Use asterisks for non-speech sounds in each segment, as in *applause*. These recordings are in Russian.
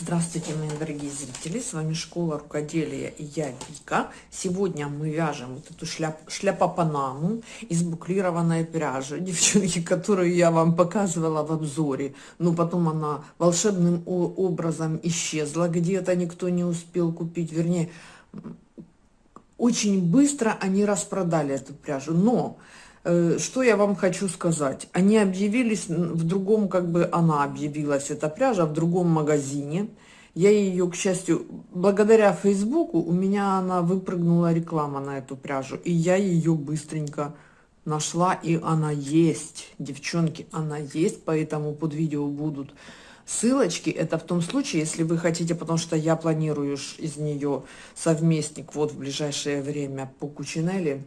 Здравствуйте, мои дорогие зрители! С вами Школа Рукоделия и я Вика. Сегодня мы вяжем вот эту шляп, шляпа-панаму из буклированной пряжи, *laughs* девчонки, которую я вам показывала в обзоре. Но потом она волшебным образом исчезла, где-то никто не успел купить. Вернее, очень быстро они распродали эту пряжу. Но что я вам хочу сказать? Они объявились в другом, как бы она объявилась, эта пряжа, в другом магазине. Я ее, к счастью, благодаря Фейсбуку, у меня она выпрыгнула реклама на эту пряжу. И я ее быстренько нашла, и она есть. Девчонки, она есть, поэтому под видео будут ссылочки. Это в том случае, если вы хотите, потому что я планирую из нее совместник вот в ближайшее время по Кучинелли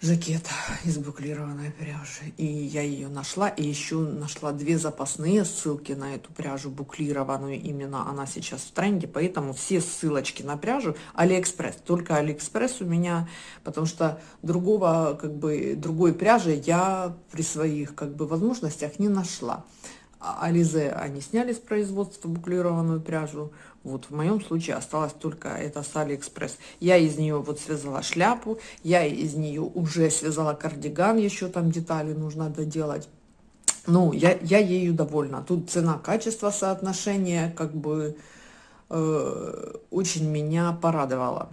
жакет *laughs* из буклированной пряжи. И я ее нашла. И еще нашла две запасные ссылки на эту пряжу буклированную. Именно она сейчас в тренде. Поэтому все ссылочки на пряжу Алиэкспресс. Только Алиэкспресс у меня, потому что другого, как бы, другой пряжи я при своих, как бы, возможностях не нашла. А Alize они сняли с производства буклированную пряжу. Вот в моем случае осталось только это с Алиэкспресс. Я из нее вот связала шляпу, я из нее уже связала кардиган, еще там детали нужно доделать. Ну, я, я ею довольна. Тут цена-качество соотношение как бы э, очень меня порадовало.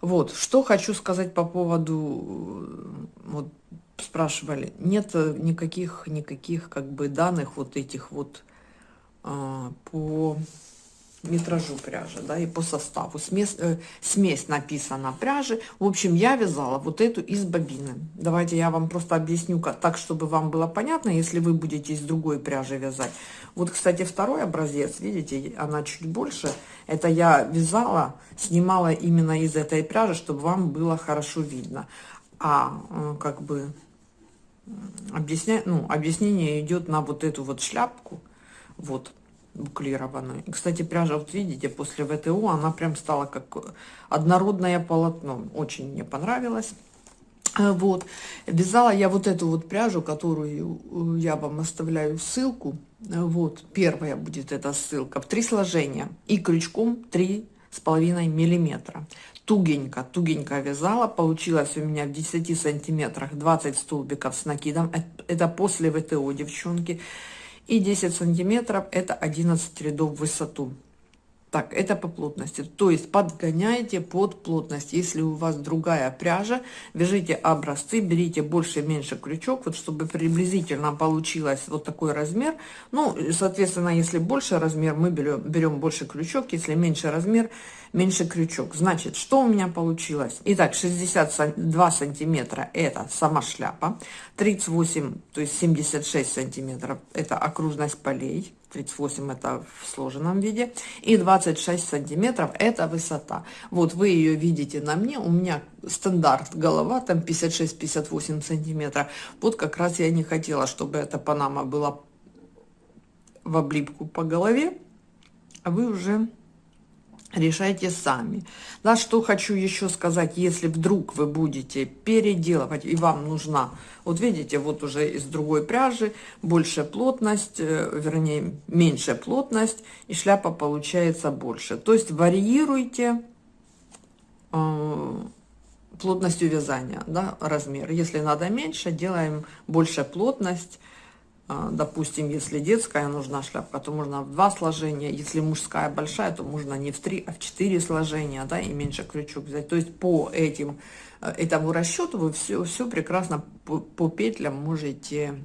Вот, что хочу сказать по поводу, вот спрашивали, нет никаких, никаких как бы данных вот этих вот э, по метражу пряжи, да, и по составу. Смесь, э, смесь написана пряжи. В общем, я вязала вот эту из бобины. Давайте я вам просто объясню как, так, чтобы вам было понятно, если вы будете из другой пряжи вязать. Вот, кстати, второй образец, видите, она чуть больше. Это я вязала, снимала именно из этой пряжи, чтобы вам было хорошо видно. А э, как бы объясня... ну, объяснение идет на вот эту вот шляпку. Вот буклированную. И, кстати, пряжа, вот видите, после ВТО она прям стала как однородное полотно. Очень мне понравилось. Э, вот. Вязала я вот эту вот пряжу, которую э, я вам оставляю ссылку. Э, вот. Первая будет эта ссылка. В три сложения. И крючком три с половиной миллиметра. Тугенько, тугенько вязала. Получилось у меня в 10 сантиметрах 20 столбиков с накидом. Это после ВТО, девчонки и 10 сантиметров это 11 рядов в высоту так это по плотности. То есть подгоняйте под плотность. Если у вас другая пряжа вяжите образцы берите больше меньше крючок вот чтобы приблизительно получилось вот такой размер. Ну соответственно если больше размер мы берем берем больше крючок. Если меньше размер меньше крючок. Значит что у меня получилось? Итак, 62 сантиметра это сама шляпа. 38 то есть 76 сантиметров это окружность полей 38 это в сложенном виде и 26 сантиметров это высота. Вот вы ее видите на мне у меня стандарт голова там 56-58 сантиметров. Вот как раз я не хотела чтобы эта панама была в облипку по голове а вы уже решайте сами. Да, что хочу еще сказать, если вдруг вы будете переделывать, и вам нужна, вот видите, вот уже из другой пряжи, большая плотность, э, вернее, меньшая плотность, и шляпа получается больше. То есть варьируйте э, плотностью вязания, да, размер. Если надо меньше, делаем больше плотность, допустим, если детская нужна шляпка, то можно в два сложения. Если мужская большая, то можно не в три, а в четыре сложения, да, и меньше крючок взять. То есть по этим, э, этому расчету вы все, все прекрасно по, по петлям можете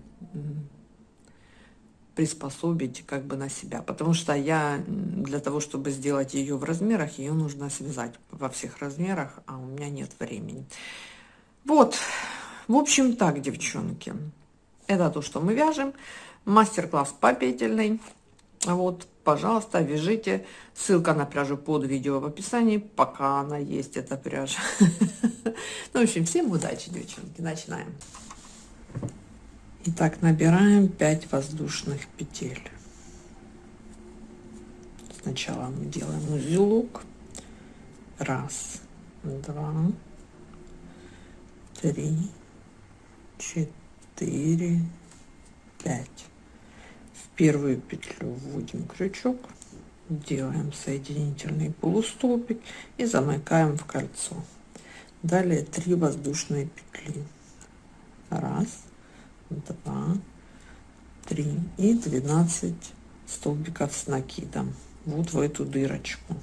приспособить как бы на себя. Потому что я для того, чтобы сделать ее в размерах, ее нужно связать во всех размерах, а у меня нет времени. Вот, в общем так, девчонки. Это то, что мы вяжем. Мастер-класс по петельной. Вот, пожалуйста, вяжите. Ссылка на пряжу под видео в описании, пока она есть, эта пряжа. *laughs* Ну, в общем, всем удачи, девчонки. Начинаем. Итак, набираем 5 воздушных петель. Сначала мы делаем узелок. Раз, два, три, четыре четыре, пять. В первую петлю вводим крючок, делаем соединительный полустолбик и замыкаем в кольцо. Далее 3 воздушные петли. Раз два три и 12 столбиков с накидом. Вот в эту дырочку.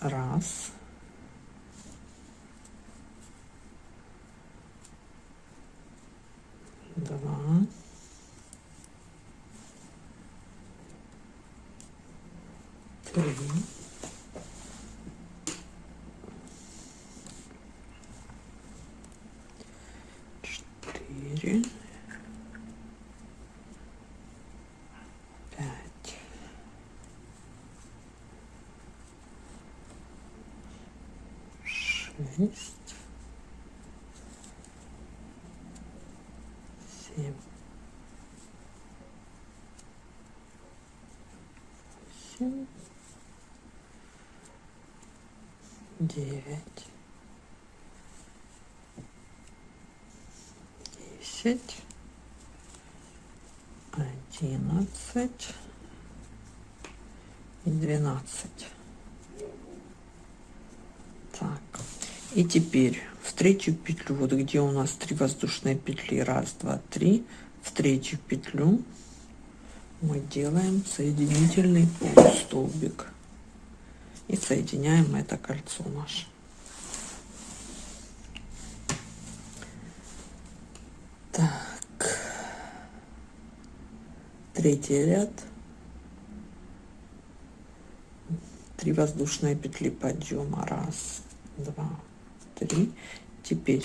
Раз два три четыре пять шесть семь восемь девять, десять, одиннадцать и двенадцать. Так, и теперь в третью петлю, вот где у нас три воздушные петли, раз, два, три, в третью петлю мы делаем соединительный полустолбик и соединяем это кольцо наше. Так, третий ряд, три воздушные петли подъема, раз, два, три. Теперь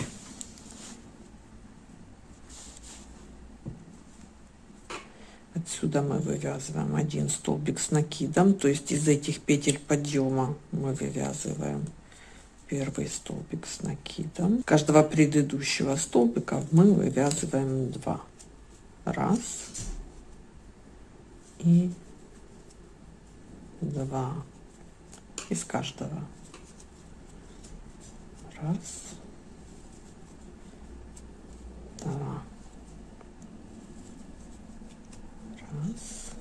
Отсюда мы вывязываем один столбик с накидом, то есть из этих петель подъема мы вывязываем первый столбик с накидом. Каждого предыдущего столбика мы вывязываем два. Раз и два из каждого. Раз, два. Раз.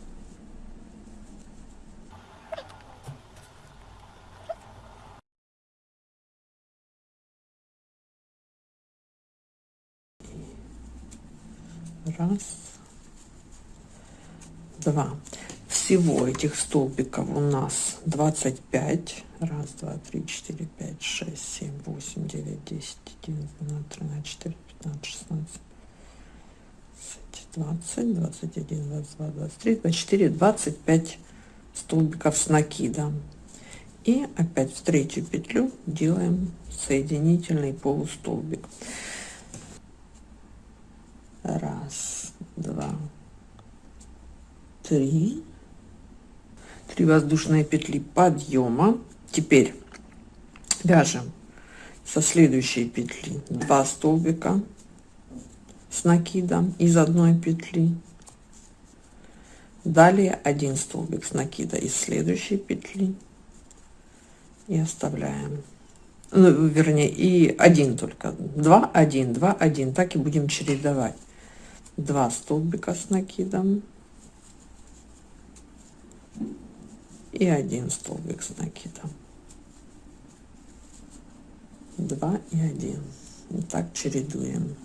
Раз. Два. Всего этих столбиков у нас 25. Раз, два, три, четыре, пять, шесть, семь, восемь, девять, десять, одиннадцать, двенадцать, тринадцать, четырнадцать, пятнадцать, шестнадцать. 20, 21, 22, 23, 24, 25 столбиков с накидом. И опять в третью петлю делаем соединительный полустолбик. Раз, два, три. Три воздушные петли подъема. Теперь вяжем со следующей петли 2 столбика с накидом из одной петли. Далее один столбик с накида из следующей петли. И оставляем. Ну, вернее и один только. Два один два один. Так и будем чередовать. Два столбика с накидом. И один столбик с накидом. Два и один. Вот так чередуем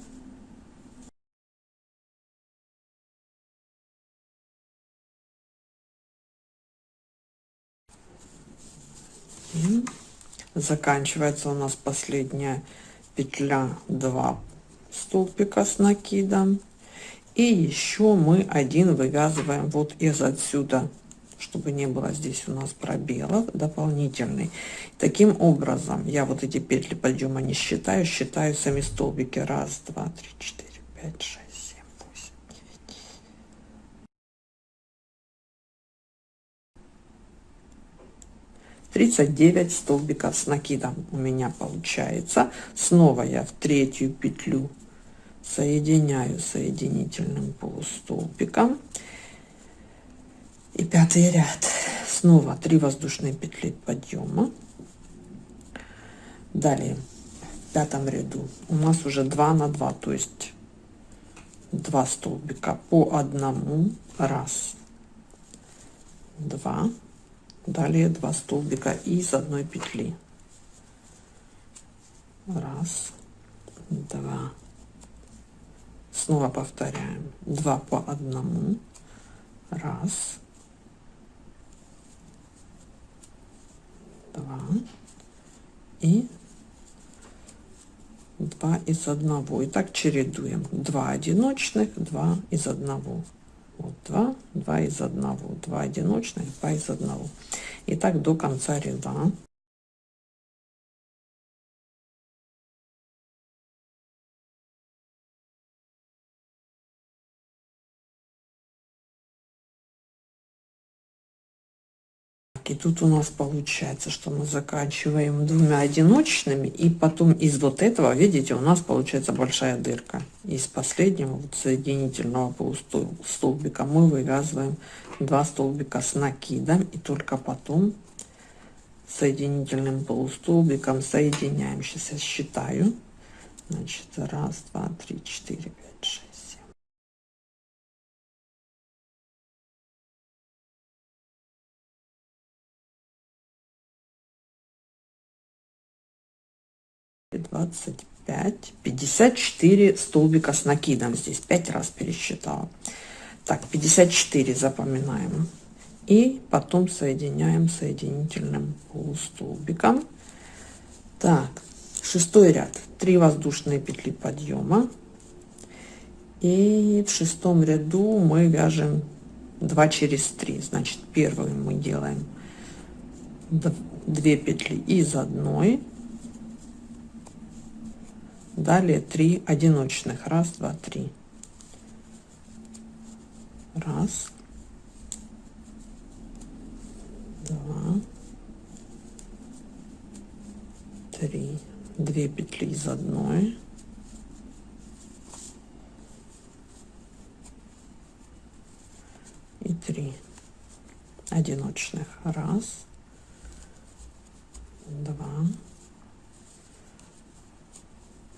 заканчивается у нас последняя петля 2 столбика с накидом. И еще мы один вывязываем вот из отсюда чтобы не было здесь у нас пробелов дополнительный. Таким образом я вот эти петли подъема не считаю считаю сами столбики. Раз два три четыре пять шесть 39 столбиков с накидом у меня получается. Снова я в третью петлю соединяю соединительным полустолбиком. И пятый ряд. Снова 3 воздушные петли подъема. Далее в пятом ряду. У нас уже 2 на 2 то есть 2 столбика по одному. Раз. 2 далее 2 столбика из одной петли. Раз два. Снова повторяем. 2 по одному. Раз. Два. И 2 из одного. И так чередуем. 2 одиночных 2 из одного 2 2 из одного 2 одиночных 2 из одного. И так до конца ряда И тут у нас получается, что мы заканчиваем двумя одиночными, и потом из вот этого, видите, у нас получается большая дырка. Из последнего вот соединительного полустолбика мы вывязываем два столбика с накидом, и только потом соединительным полустолбиком соединяем. Сейчас я считаю. Значит, раз, два, три, четыре, 25 54 столбика с накидом. Здесь 5 раз пересчитала. Так 54 запоминаем. И потом соединяем соединительным полустолбиком. Так шестой ряд. 3 воздушные петли подъема. И в шестом ряду мы вяжем 2 через 3 значит первый мы делаем 2 петли из одной далее 3 одиночных. Раз два три. Раз. Два. Три. Две петли из одной. И три одиночных. Раз два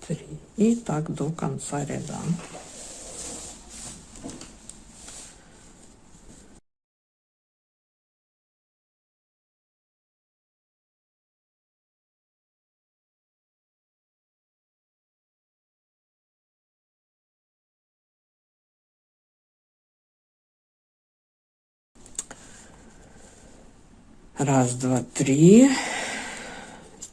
три и так до конца ряда. Раз два три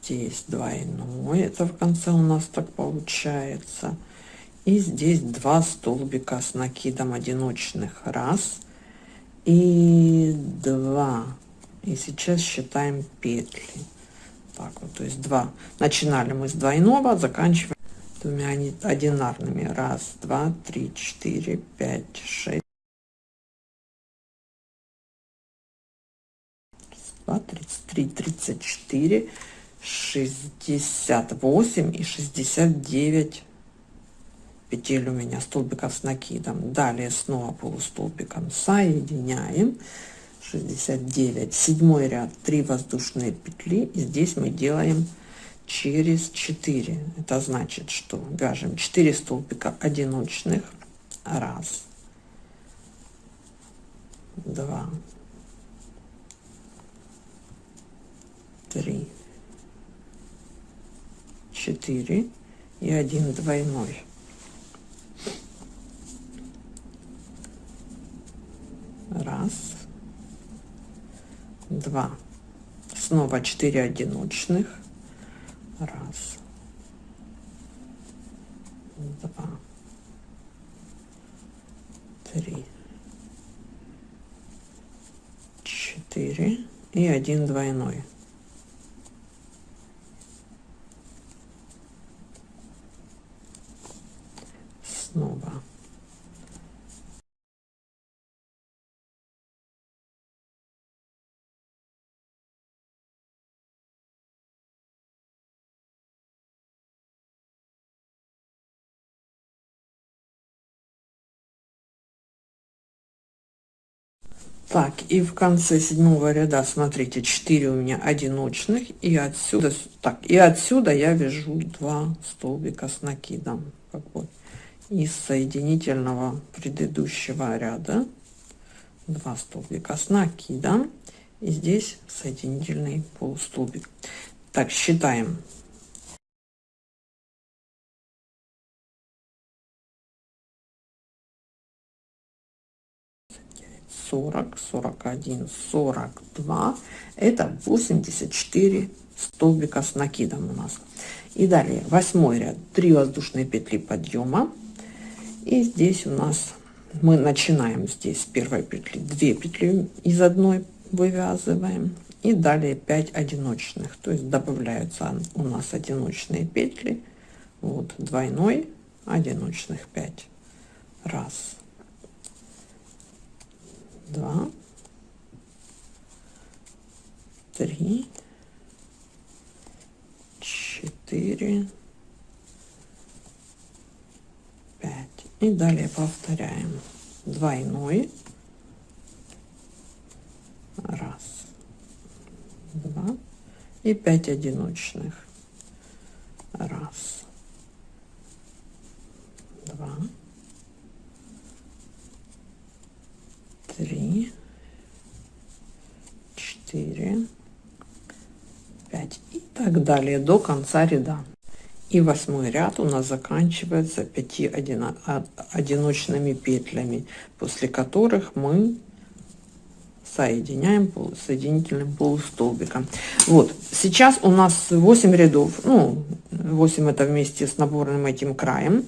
здесь двойной это в конце у нас так получается. И здесь два столбика с накидом одиночных раз и два. И сейчас считаем петли. Так вот то есть два. Начинали мы с двойного заканчиваем двумя одинарными. Раз два три четыре пять шесть. Два тридцать три тридцать четыре 68 и 69 петель у меня столбиков с накидом. Далее снова полустолбиком соединяем. 69 седьмой ряд. 3 воздушные петли. И здесь мы делаем через 4 это значит что вяжем 4 столбика одиночных. Раз. Два. Три 4 и один двойной. Раз. Два. Снова 4 одиночных. Раз. Два. Три. Четыре и один двойной снова. Так, и в конце седьмого ряда, смотрите, 4 у меня одиночных, и отсюда, так, и отсюда я вяжу два столбика с накидом, как бы из соединительного предыдущего ряда. 2 столбика с накидом и здесь соединительный полустолбик. Так считаем 40, 41, 42. Это 84 столбика с накидом у нас. И далее восьмой ряд 3 воздушные петли подъема. И здесь у нас мы начинаем здесь с первой петли 2 петли из одной вывязываем. И далее 5 одиночных. То есть добавляются у нас одиночные петли. Вот двойной одиночных 5. Раз, два, три, четыре, пять. И далее повторяем двойной. Раз, два и пять одиночных. Раз, два, три, четыре, пять. И так далее до конца ряда. И восьмой ряд у нас заканчивается 5 одино одиночными петлями, после которых мы соединяем соединительным полустолбиком. Вот, сейчас у нас 8 рядов, ну, 8 это вместе с наборным этим краем,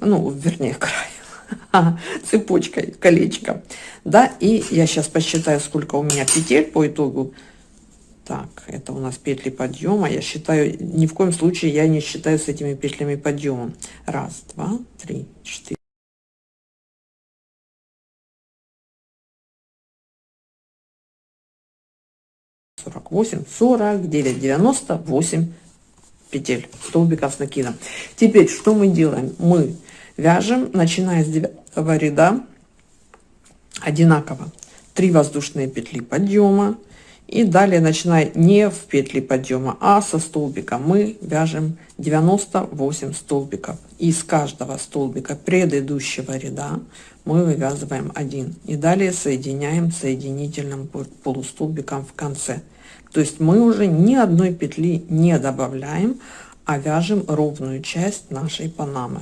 ну, вернее, краем *laughs* цепочкой, колечко. Да, и я сейчас посчитаю, сколько у меня петель по итогу. Так, это у нас петли подъема. Я считаю, ни в коем случае я не считаю с этими петлями подъема. Раз, два, три, четыре. сорок восемь, сорок девять, девяносто восемь петель столбика с накидом. Теперь что мы делаем? Мы вяжем, начиная с девятого ряда, одинаково. 3 воздушные петли подъема. И далее начиная не в петли подъема а со столбика мы вяжем 98 столбиков. Из каждого столбика предыдущего ряда мы вывязываем один. И далее соединяем соединительным полустолбиком в конце. То есть мы уже ни одной петли не добавляем а вяжем ровную часть нашей панамы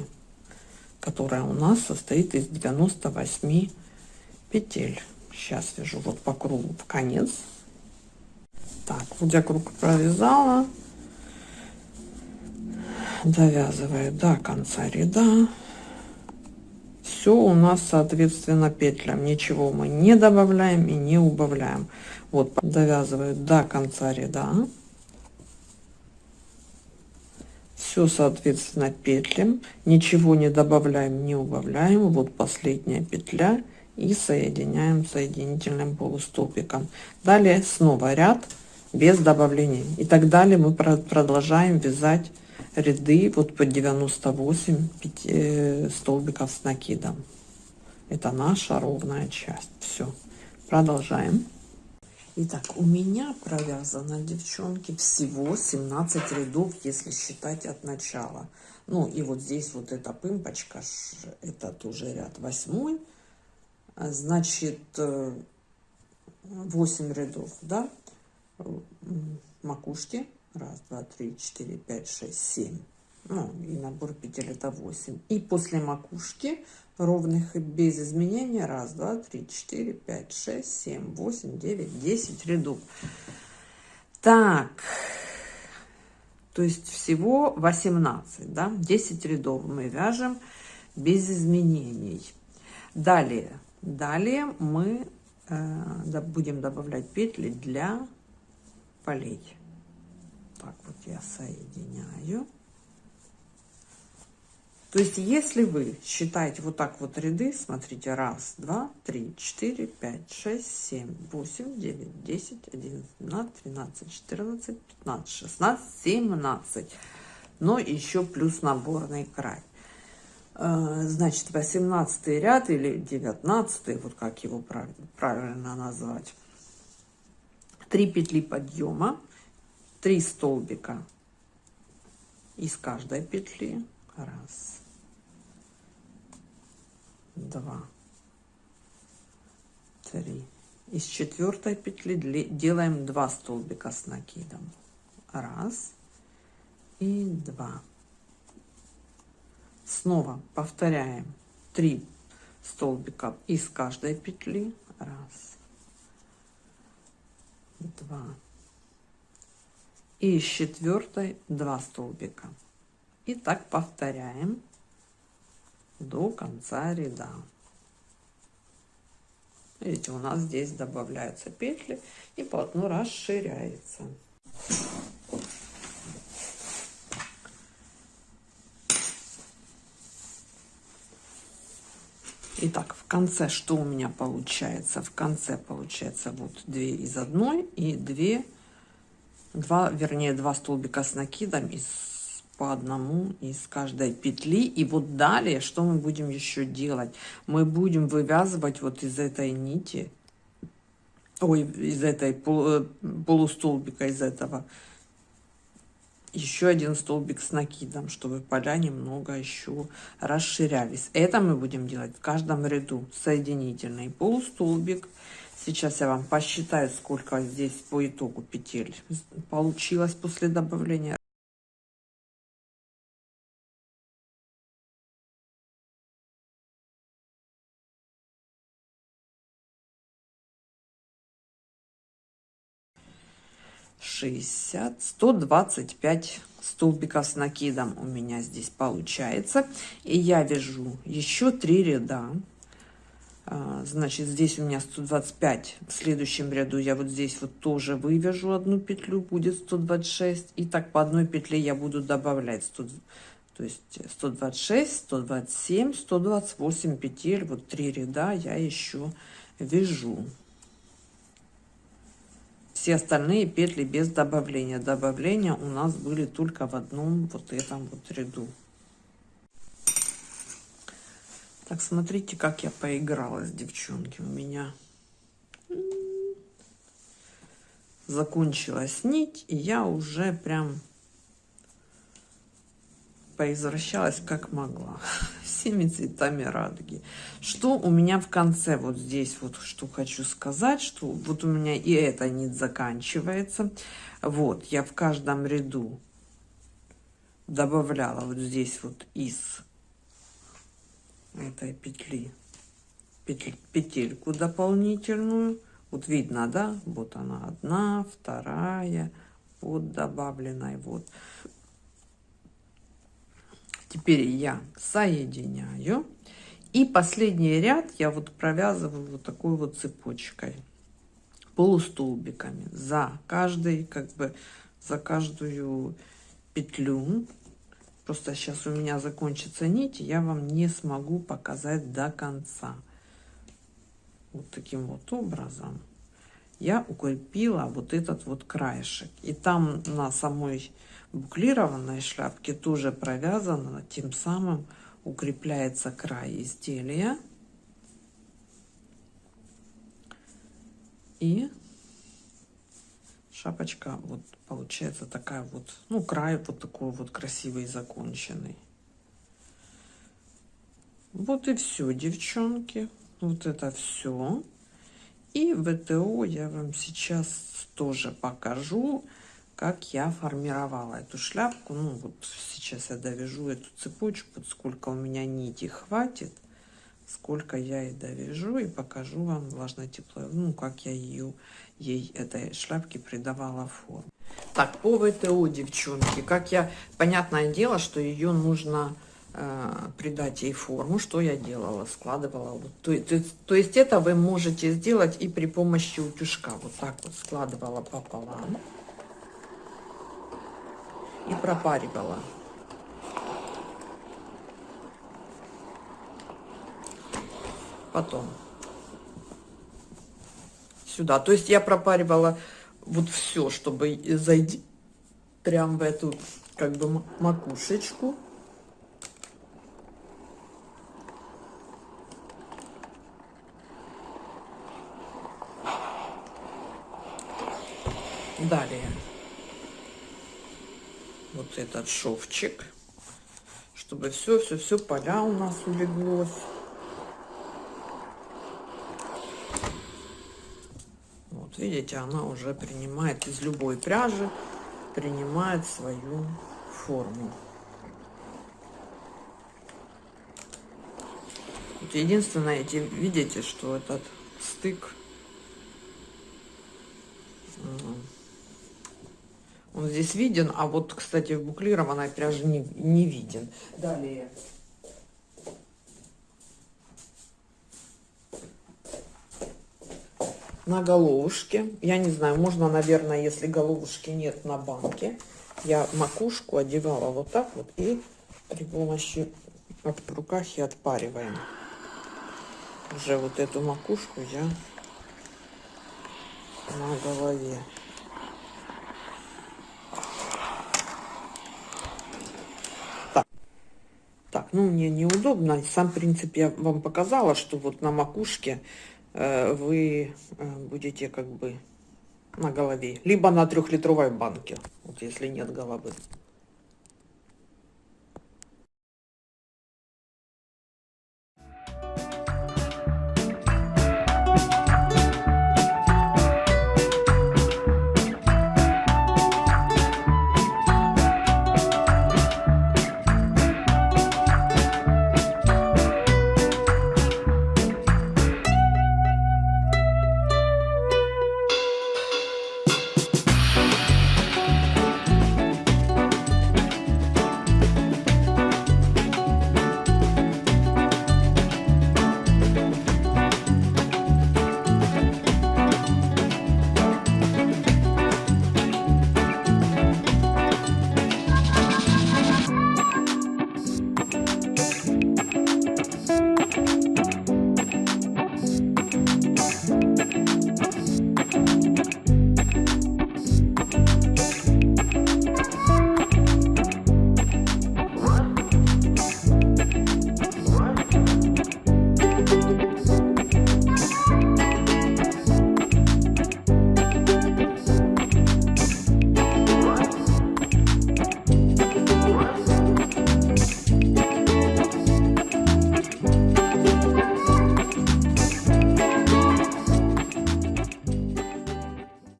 которая у нас состоит из 98 петель. Сейчас вяжу вот по кругу в конец. Так, вот я круг провязала. Довязываю до конца ряда. Все у нас соответственно петлям. Ничего мы не добавляем и не убавляем. Вот довязываю до конца ряда все соответственно петлям. Ничего не добавляем не убавляем. Вот последняя петля. И соединяем соединительным полустолбиком далее снова ряд без добавления. И так далее мы продолжаем вязать ряды вот по 98 э, столбиков с накидом. Это наша ровная часть. Все продолжаем Итак, у меня провязано, девчонки, всего 17 рядов, если считать от начала. Ну, и вот здесь вот эта пымпочка, это тоже ряд восьмой. Значит, 8 э, рядов, да, макушки. Раз, два, три, четыре, пять, шесть, семь. Ну, и набор петель это 8. И после макушки ровных и без изменения. Раз, два, три, четыре, пять, шесть, семь, восемь, девять, десять рядов. Так, то есть всего 18, да, 10 рядов мы вяжем без изменений. Далее, далее мы э, будем добавлять петли для полей. Так вот я соединяю. То есть, если вы считаете вот так вот ряды, смотрите, раз, два, три, четыре, пять, шесть, семь, восемь, девять, десять, одиннадцать, двенадцать, тринадцать, четырнадцать, пятнадцать, шестнадцать, семнадцать. Но еще плюс наборный край. Э, значит, восемнадцатый ряд или девятнадцатый, вот как его правильно назвать. Три петли подъема, три столбика из каждой петли. Раз, два, 3 из четвертой петли делаем 2 столбика с накидом. Раз и два. Снова повторяем 3 столбика из каждой петли. Раз. Два. И из четвертой 2 столбика и так повторяем до конца ряда видите у нас здесь добавляются петли и полотно расширяется Итак, в конце что у меня получается? В конце получается вот 2 из одной и 2, 2 вернее 2 столбика с накидом из по одному из каждой петли. И вот далее, что мы будем еще делать? Мы будем вывязывать вот из этой нити, ой, из этой э, полустолбика, из этого, еще один столбик с накидом, чтобы поля немного еще расширялись. Это мы будем делать в каждом ряду. Соединительный полустолбик. Сейчас я вам посчитаю, сколько здесь по итогу петель получилось после добавления 60, 125 столбиков с накидом у меня здесь получается. И я вяжу еще три ряда. А, значит, здесь у меня 125. В следующем ряду я вот здесь вот тоже вывяжу одну петлю, будет 126. И так по одной петле я буду добавлять 100, то есть 126, 127, 128 петель. Вот три ряда я еще вяжу все остальные петли без добавления. Добавления у нас были только в одном вот этом вот ряду. Так смотрите как я поигралась девчонки. У меня закончилась нить и я уже прям поизвращалась как могла. *laughs* Всеми цветами радуги. Что у меня в конце вот здесь вот что хочу сказать что вот у меня и эта нить заканчивается. Вот я в каждом ряду добавляла вот здесь вот из этой петли петель, петельку дополнительную. Вот видно да? Вот она одна вторая вот добавленной вот Теперь я соединяю. И последний ряд я вот провязываю вот такой вот цепочкой, полустолбиками за каждый, как бы за каждую петлю. Просто сейчас у меня закончится нить, я вам не смогу показать до конца. Вот таким вот образом я укрепила вот этот вот краешек. И там на самой буклированной шляпке тоже провязано, тем самым укрепляется край изделия. И шапочка вот получается такая вот, ну, край вот такой вот красивый, законченный. Вот и все, девчонки. Вот это все. И ВТО я вам сейчас тоже покажу как я формировала эту шляпку. Ну, вот сейчас я довяжу эту цепочку, сколько у меня нити хватит, сколько я и довяжу, и покажу вам влажное тепло, ну, как я ее, ей, этой шляпке придавала форму. Так, по ВТО, девчонки, как я, понятное дело, что ее нужно придать ей форму, что я делала, складывала, то, то, то есть это вы можете сделать и при помощи утюжка, вот так вот складывала пополам и пропаривала. Потом сюда. То есть я пропаривала вот все, чтобы зайти прям в эту как бы макушечку. Далее вот этот шовчик, чтобы все-все-все поля у нас улеглось. Вот видите, она уже принимает из любой пряжи, принимает свою форму. Вот единственное, видите, что этот стык, здесь виден, а вот, кстати, в буклированной пряже не, не виден. Далее. на головушке. Я не знаю, можно, наверное, если головушки нет на банке, я макушку одевала вот так вот и при помощи от руках и отпариваем. Уже вот эту макушку я на голове. Так, ну мне неудобно. Сам принцип я вам показала, что вот на макушке Э, вы э, будете как бы на голове. Либо на трехлитровой банке, вот если нет головы.